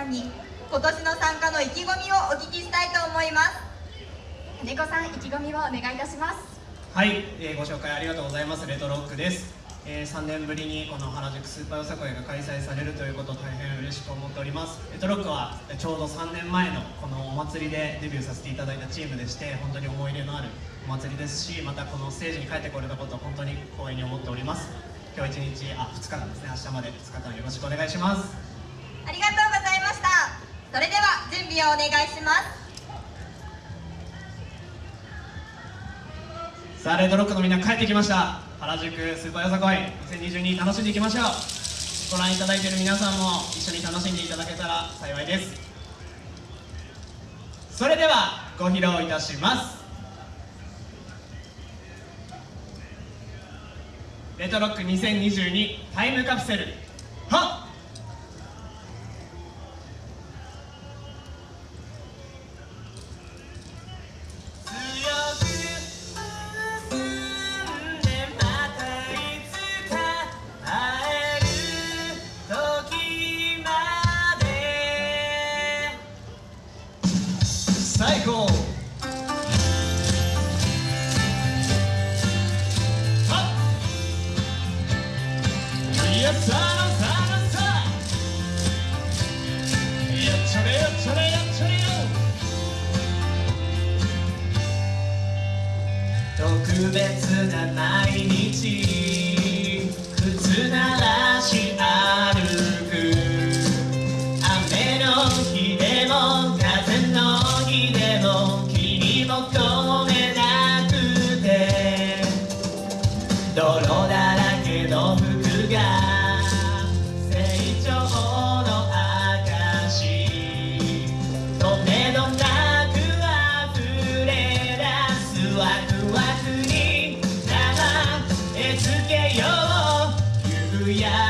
さんに今年の参加の意気込みをお聞きしたいと思います。金子さん意気込みをお願いいたします。はい、えー、ご紹介ありがとうございます。レトロックです、えー、3年ぶりにこの原宿スーパーよさこいが開催されるということを大変嬉しく思っております。レトロックはちょうど3年前のこのお祭りでデビューさせていただいたチームでして本当に思い入れのあるお祭りですしまたこのステージに帰ってこれたことを本当に光栄に思っております。今日1日あ2日間ですね。明日まで2日間よろしくお願いしますありがとうございましたそれでは準備をお願いします。さあレッドロックのみんな帰ってきました。原宿スーパーよさこい。2022楽しんでいきましょう。ご覧いただいている皆さんも一緒に楽しんでいただけたら幸いです。それではご披露いたします。レトロック2022タイムカプセル。別な毎日 yeah